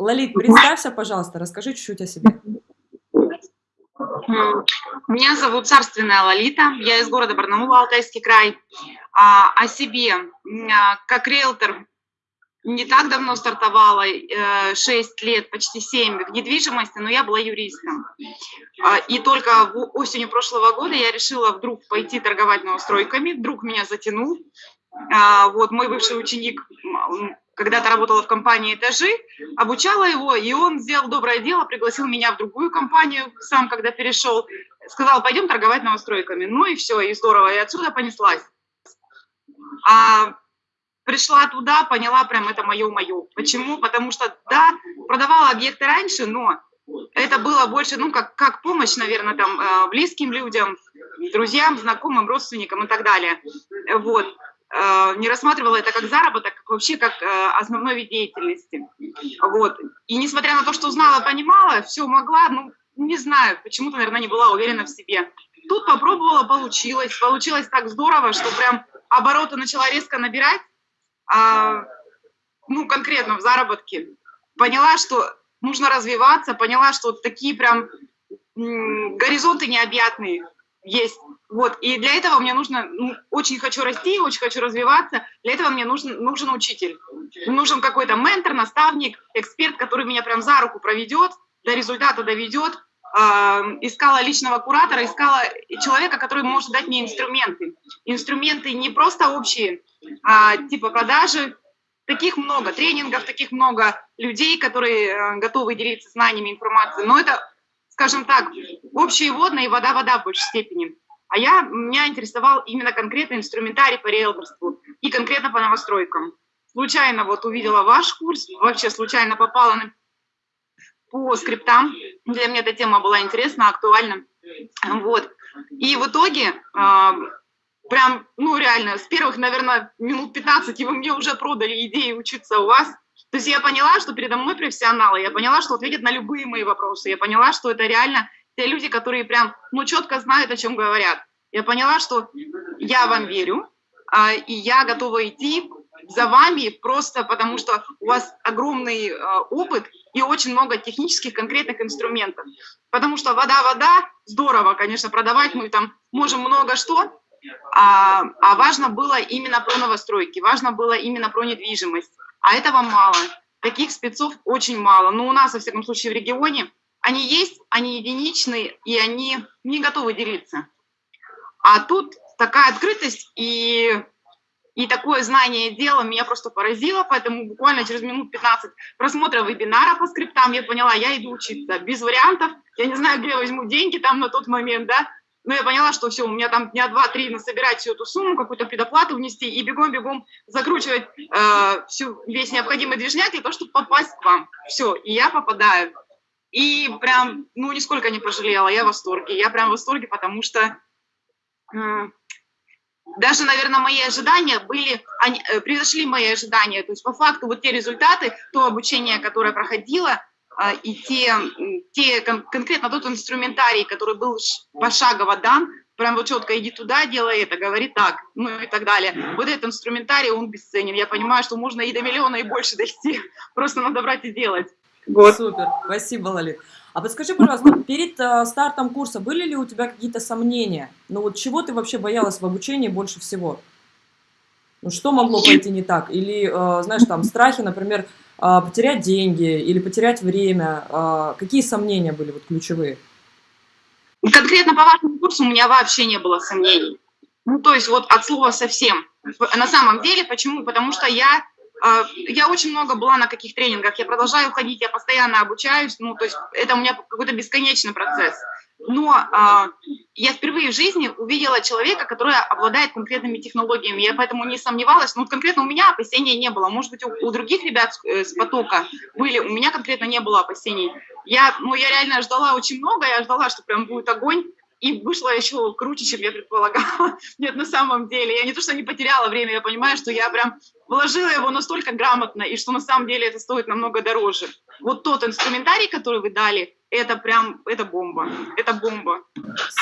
Лолит, представься, пожалуйста, расскажи чуть-чуть о себе. Меня зовут Царственная Лолита, я из города Барнаул, Алтайский край. А, о себе, а, как риэлтор, не так давно стартовала, 6 э, лет, почти 7 в недвижимости, но я была юристом. А, и только осенью прошлого года я решила вдруг пойти торговать новостройками, вдруг меня затянул. А, вот мой бывший ученик когда-то работала в компании «Этажи», обучала его, и он сделал доброе дело, пригласил меня в другую компанию, сам когда перешел, сказал, пойдем торговать новостройками. Ну и все, и здорово, и отсюда понеслась. А пришла туда, поняла, прям это мое-мое. Почему? Потому что, да, продавала объекты раньше, но это было больше, ну, как, как помощь, наверное, там, э, близким людям, друзьям, знакомым, родственникам и так далее. Вот. Э, не рассматривала это как заработок, как вообще как э, основной вид деятельности. Вот. И несмотря на то, что знала, понимала, все могла, ну, не знаю, почему-то, наверное, не была уверена в себе. Тут попробовала, получилось. Получилось так здорово, что прям обороты начала резко набирать, а, ну, конкретно в заработке. Поняла, что нужно развиваться, поняла, что такие прям горизонты необъятные есть. Вот, и для этого мне нужно, ну, очень хочу расти, очень хочу развиваться, для этого мне нужен, нужен учитель. Нужен какой-то ментор, наставник, эксперт, который меня прям за руку проведет, до результата доведет. Э, искала личного куратора, искала человека, который может дать мне инструменты. Инструменты не просто общие, а типа продажи, таких много, тренингов, таких много людей, которые э, готовы делиться знаниями, информацией, но это, скажем так, общие водные, вода-вода в большей степени. А я, меня интересовал именно конкретно инструментарий по риэлторству и конкретно по новостройкам. Случайно вот увидела ваш курс, вообще случайно попала на, по скриптам. Для меня эта тема была интересна, актуальна. Вот. И в итоге, э, прям, ну реально, с первых, наверное, минут 15 вы мне уже продали идеи учиться у вас. То есть я поняла, что передо мной профессионалы, я поняла, что ответят на любые мои вопросы, я поняла, что это реально те люди, которые прям, ну, четко знают, о чем говорят. Я поняла, что я вам верю, а, и я готова идти за вами просто потому, что у вас огромный а, опыт и очень много технических конкретных инструментов. Потому что вода-вода, здорово, конечно, продавать мы там можем много что, а, а важно было именно про новостройки, важно было именно про недвижимость. А этого мало. Таких спецов очень мало. Но у нас, во всяком случае, в регионе они есть, они единичные, и они не готовы делиться. А тут такая открытость и, и такое знание дела меня просто поразило, поэтому буквально через минут 15 просмотра вебинара по скриптам я поняла, я иду учиться, без вариантов, я не знаю, где я возьму деньги там на тот момент, да, но я поняла, что все, у меня там дня два-три насобирать всю эту сумму, какую-то предоплату внести и бегом-бегом закручивать э, всю, весь необходимый движняк для того, чтобы попасть к вам. Все, и я попадаю. И прям, ну, нисколько не пожалела, я в восторге. Я прям в восторге, потому что даже, наверное, мои ожидания были, они, э, превзошли мои ожидания. То есть по факту вот те результаты, то обучение, которое проходило, а, и те, те кон конкретно тот инструментарий, который был пошагово дан, прям вот четко иди туда, делай это, говори так, ну и так далее. Вот этот инструментарий, он бесценен. Я понимаю, что можно и до миллиона, и больше дойти. Просто надо брать и делать. Вот. Супер, спасибо, Лалит. А подскажи, пожалуйста, перед э, стартом курса были ли у тебя какие-то сомнения? Ну вот чего ты вообще боялась в обучении больше всего? Ну что могло пойти не так? Или, э, знаешь, там страхи, например, э, потерять деньги или потерять время? Э, какие сомнения были вот ключевые? Конкретно по вашему курсу у меня вообще не было сомнений. Ну то есть вот от слова совсем. На самом деле, почему? Потому что я я очень много была на каких тренингах, я продолжаю ходить, я постоянно обучаюсь, ну, то есть это у меня какой-то бесконечный процесс. Но а, я впервые в жизни увидела человека, который обладает конкретными технологиями. Я поэтому не сомневалась. Ну, конкретно у меня опасений не было. Может быть, у, у других ребят э, с потока были. У меня конкретно не было опасений. Я, ну, я реально ждала очень много. Я ждала, что прям будет огонь и вышло еще круче, чем я предполагала. Нет, на самом деле, я не то, что не потеряла время, я понимаю, что я прям вложила его настолько грамотно, и что на самом деле это стоит намного дороже. вот тот инструментарий, который вы дали, это прям, это бомба, это бомба.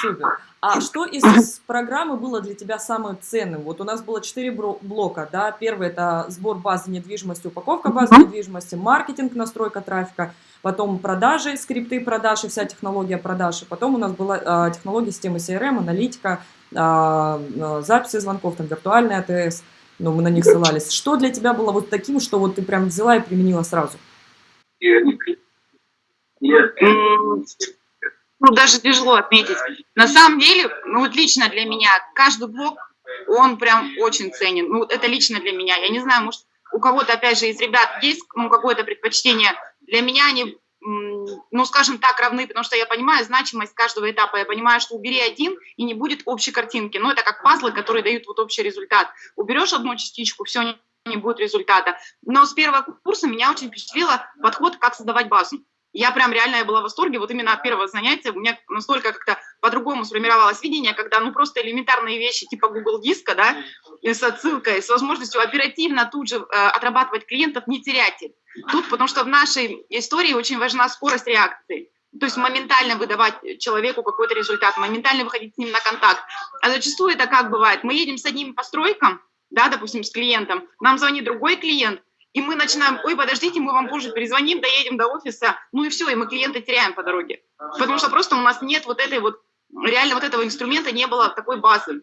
Супер. А что из программы было для тебя самым ценным? Вот у нас было четыре блока, да, первый это сбор базы недвижимости, упаковка базы недвижимости, маркетинг, настройка трафика, потом продажи, скрипты продаж и вся технология продаж, и потом у нас была э, технология системы CRM, аналитика, э, записи звонков, там, виртуальный АТС, ну, мы на них ссылались. Что для тебя было вот таким, что вот ты прям взяла и применила сразу? Ну, даже тяжело отметить. На самом деле, ну вот лично для меня, каждый блок, он прям очень ценен. Ну, это лично для меня. Я не знаю, может, у кого-то, опять же, из ребят есть ну, какое-то предпочтение. Для меня они, ну, скажем так, равны, потому что я понимаю значимость каждого этапа. Я понимаю, что убери один, и не будет общей картинки. Но это как пазлы, которые дают вот общий результат. Уберешь одну частичку, все, не, будет результата. Но с первого курса меня очень впечатлило подход, как создавать базу я прям реально я была в восторге, вот именно от первого занятия у меня настолько как-то по-другому сформировалось видение, когда ну просто элементарные вещи типа Google диска, да, с отсылкой, с возможностью оперативно тут же э, отрабатывать клиентов, не терять их. Тут, потому что в нашей истории очень важна скорость реакции. То есть моментально выдавать человеку какой-то результат, моментально выходить с ним на контакт. А зачастую это как бывает? Мы едем с одним постройком, да, допустим, с клиентом, нам звонит другой клиент, и мы начинаем, ой, подождите, мы вам позже перезвоним, доедем до офиса, ну и все, и мы клиента теряем по дороге. Потому что просто у нас нет вот этой вот, реально вот этого инструмента не было такой базы.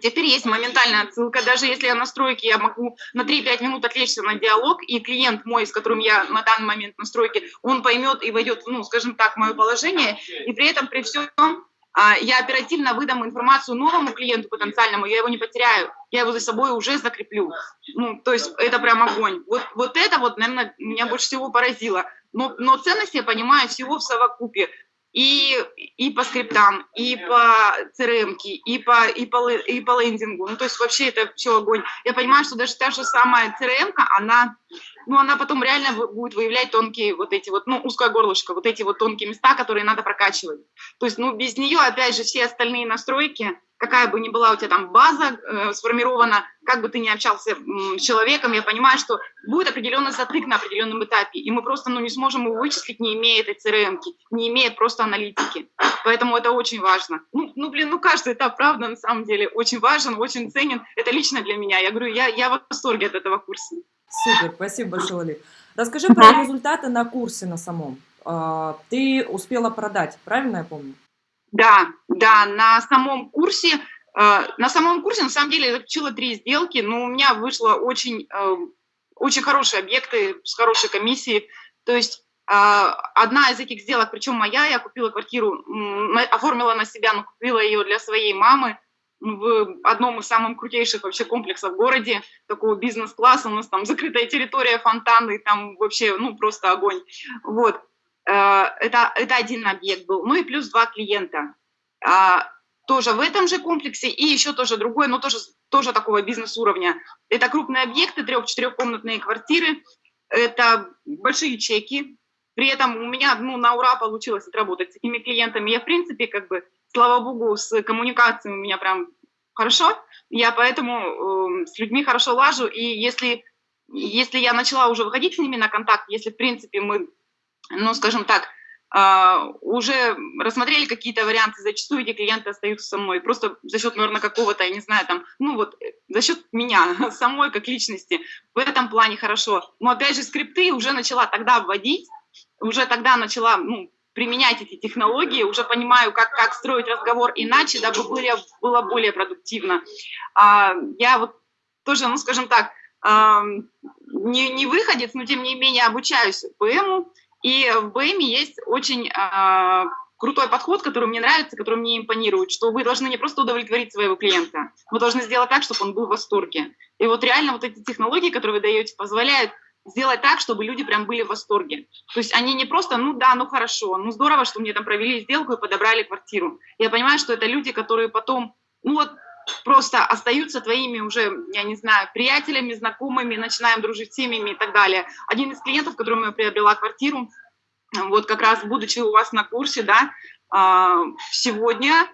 Теперь есть моментальная отсылка, даже если я на стройке, я могу на 3-5 минут отвлечься на диалог, и клиент мой, с которым я на данный момент на стройке, он поймет и войдет, ну, скажем так, в мое положение, и при этом при всем а, я оперативно выдам информацию новому клиенту потенциальному, я его не потеряю, я его за собой уже закреплю. Ну, то есть это прям огонь. Вот, вот это вот, наверное, меня больше всего поразило. Но, но ценность я понимаю всего в совокупе и, и по скриптам, и по CRM, и по, и, по, и по лендингу. Ну, то есть вообще это все огонь. Я понимаю, что даже та же самая CRM, она, ну, она потом реально будет выявлять тонкие вот эти вот, ну, узкое горлышко, вот эти вот тонкие места, которые надо прокачивать. То есть, ну, без нее, опять же, все остальные настройки, какая бы ни была у тебя там база э, сформирована, как бы ты ни общался с человеком, я понимаю, что будет определенный затык на определенном этапе, и мы просто ну, не сможем его вычислить, не имея этой crm не имея просто аналитики. Поэтому это очень важно. Ну, ну, блин, ну каждый этап, правда, на самом деле, очень важен, очень ценен. Это лично для меня. Я говорю, я, я в восторге от этого курса. Супер, спасибо большое, Лали. Расскажи про результаты на курсе на самом. А, ты успела продать, правильно я помню? Да, да, на самом курсе, на самом курсе, на самом деле, я заключила три сделки, но у меня вышло очень, э, очень хорошие объекты с хорошей комиссией. То есть э, одна из этих сделок, причем моя, я купила квартиру, оформила на себя, но купила ее для своей мамы в одном из самых крутейших вообще комплексов в городе, такого бизнес-класса, у нас там закрытая территория, фонтаны, там вообще, ну, просто огонь. Вот. Э, это, это один объект был. Ну и плюс два клиента. Тоже в этом же комплексе и еще тоже другой, но тоже, тоже такого бизнес-уровня. Это крупные объекты, трех-четырехкомнатные квартиры, это большие чеки. При этом у меня ну, на ура получилось отработать с этими клиентами. Я, в принципе, как бы, слава богу, с коммуникацией у меня прям хорошо. Я поэтому э, с людьми хорошо лажу. И если, если я начала уже выходить с ними на контакт, если, в принципе, мы ну, скажем так, уже рассмотрели какие-то варианты, зачастую эти клиенты остаются со мной, просто за счет, наверное, какого-то, я не знаю, там, ну вот, за счет меня, самой как личности, в этом плане хорошо. Но опять же, скрипты уже начала тогда вводить, уже тогда начала, ну, применять эти технологии, уже понимаю, как, как строить разговор иначе, дабы было, было более продуктивно. Uh, я вот тоже, ну, скажем так, не, не выходец, но тем не менее обучаюсь ПМу, и в БМ есть очень э, крутой подход, который мне нравится, который мне импонирует, что вы должны не просто удовлетворить своего клиента, вы должны сделать так, чтобы он был в восторге. И вот реально вот эти технологии, которые вы даете, позволяют сделать так, чтобы люди прям были в восторге. То есть они не просто, ну да, ну хорошо, ну здорово, что мне там провели сделку и подобрали квартиру. Я понимаю, что это люди, которые потом, ну вот просто остаются твоими уже, я не знаю, приятелями, знакомыми, начинаем дружить с семьями и так далее. Один из клиентов, которому я приобрела квартиру, вот как раз будучи у вас на курсе, да, а, сегодня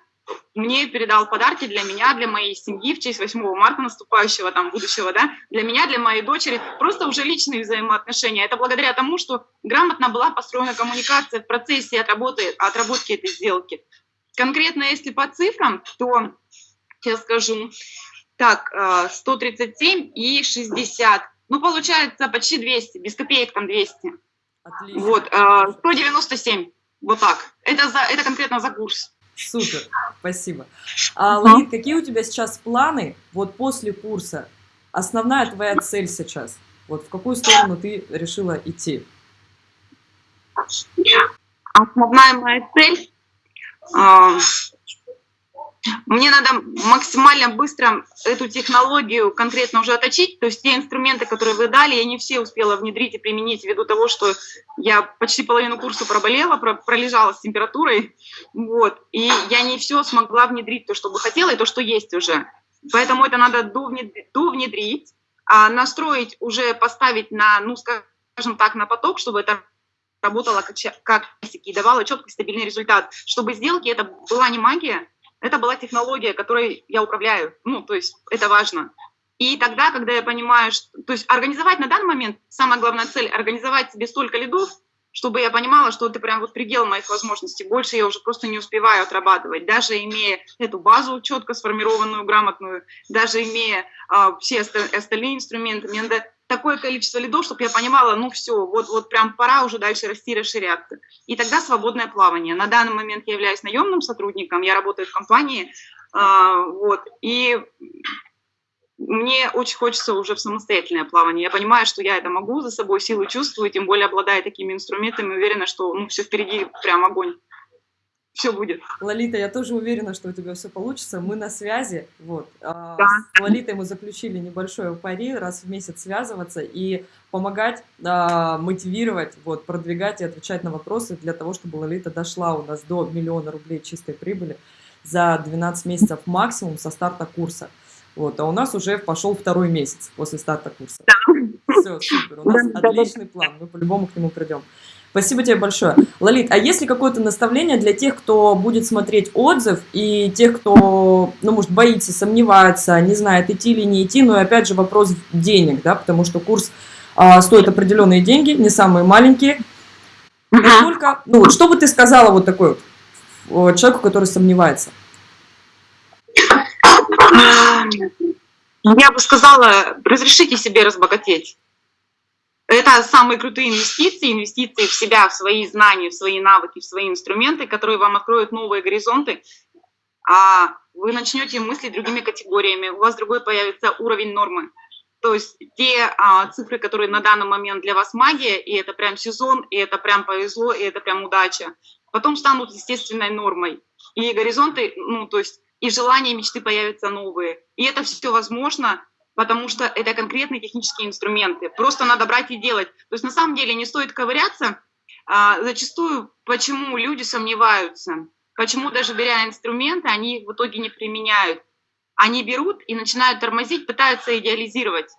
мне передал подарки для меня, для моей семьи в честь 8 марта наступающего, там, будущего, да, для меня, для моей дочери, просто уже личные взаимоотношения. Это благодаря тому, что грамотно была построена коммуникация в процессе отработки, отработки этой сделки. Конкретно, если по цифрам, то, сейчас скажу, так, 137 э, и 60, ну, получается почти 200, без копеек там 200. Отлично. Вот, 197, э, вот так. Это, за, это конкретно за курс. Супер, спасибо. А, Леонид, какие у тебя сейчас планы вот после курса? Основная твоя цель сейчас? Вот в какую сторону ты решила идти? Основная моя цель а, мне надо максимально быстро эту технологию конкретно уже отточить, то есть те инструменты, которые вы дали, я не все успела внедрить и применить ввиду того, что я почти половину курса проболела, пролежала с температурой, вот, и я не все смогла внедрить, то, что бы хотела, и то, что есть уже. Поэтому это надо довнедрить, а настроить, уже поставить на, ну, скажем так, на поток, чтобы это работало как, как и давало четкий стабильный результат, чтобы сделки это была не магия, это была технология, которой я управляю. Ну, то есть это важно. И тогда, когда я понимаю, что... То есть организовать на данный момент, самая главная цель, организовать себе столько лидов, чтобы я понимала, что это прям вот предел моих возможностей. Больше я уже просто не успеваю отрабатывать. Даже имея эту базу четко сформированную, грамотную, даже имея э, все остальные инструменты, мне надо такое количество лидов, чтобы я понимала, ну все, вот, вот прям пора уже дальше расти, расширяться. И тогда свободное плавание. На данный момент я являюсь наемным сотрудником, я работаю в компании, э, вот, и мне очень хочется уже в самостоятельное плавание. Я понимаю, что я это могу, за собой силу чувствую, тем более обладая такими инструментами, уверена, что ну, все впереди прям огонь все будет. Лолита, я тоже уверена, что у тебя все получится. Мы на связи. Вот. А, да. С Лолитой мы заключили небольшое пари, раз в месяц связываться и помогать, а, мотивировать, вот, продвигать и отвечать на вопросы для того, чтобы Лолита дошла у нас до миллиона рублей чистой прибыли за 12 месяцев максимум со старта курса. Вот, а у нас уже пошел второй месяц после старта курса. Да. Все, супер. У нас да, отличный да, план. Мы по-любому к нему придем. Спасибо тебе большое. Лолит, а есть ли какое-то наставление для тех, кто будет смотреть отзыв, и тех, кто, ну, может, боится, сомневается, не знает, идти или не идти, но и опять же вопрос денег, да, потому что курс а, стоит определенные деньги, не самые маленькие. Насколько, ну, вот, что бы ты сказала вот такой вот человеку, который сомневается? Я бы сказала, разрешите себе разбогатеть. Это самые крутые инвестиции, инвестиции в себя, в свои знания, в свои навыки, в свои инструменты, которые вам откроют новые горизонты. А вы начнете мыслить другими категориями, у вас другой появится уровень нормы. То есть те а, цифры, которые на данный момент для вас магия, и это прям сезон, и это прям повезло, и это прям удача, потом станут естественной нормой. И горизонты, ну, то есть и желания, и мечты появятся новые. И это все возможно потому что это конкретные технические инструменты. Просто надо брать и делать. То есть на самом деле не стоит ковыряться. А, зачастую почему люди сомневаются, почему даже беря инструменты, они их в итоге не применяют. Они берут и начинают тормозить, пытаются идеализировать.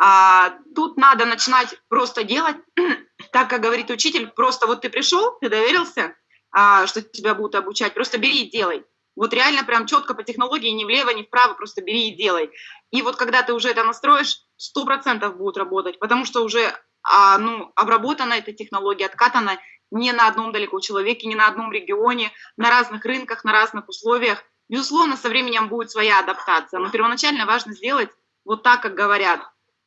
А, тут надо начинать просто делать, так как говорит учитель, просто вот ты пришел, ты доверился, а, что тебя будут обучать, просто бери и делай. Вот реально прям четко по технологии, ни влево, ни вправо, просто бери и делай. И вот когда ты уже это настроишь, сто процентов будет работать, потому что уже а, ну, обработана эта технология, откатана не на одном далеко человеке, не на одном регионе, на разных рынках, на разных условиях. Безусловно, со временем будет своя адаптация, но первоначально важно сделать вот так, как говорят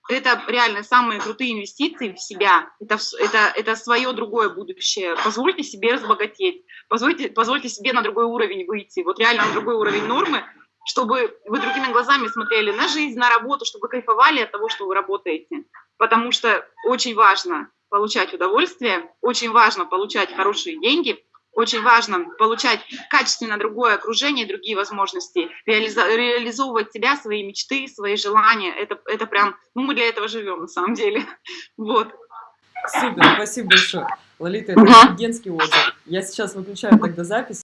это реально самые крутые инвестиции в себя. Это, это, это свое другое будущее. Позвольте себе разбогатеть. Позвольте, позвольте себе на другой уровень выйти. Вот реально на другой уровень нормы, чтобы вы другими глазами смотрели на жизнь, на работу, чтобы кайфовали от того, что вы работаете. Потому что очень важно получать удовольствие, очень важно получать хорошие деньги, очень важно получать качественно другое окружение, другие возможности, реализовывать себя, свои мечты, свои желания. Это, это прям, ну мы для этого живем на самом деле. Вот. Супер, спасибо большое. Лолита, это офигенский отзыв. Я сейчас выключаю тогда запись.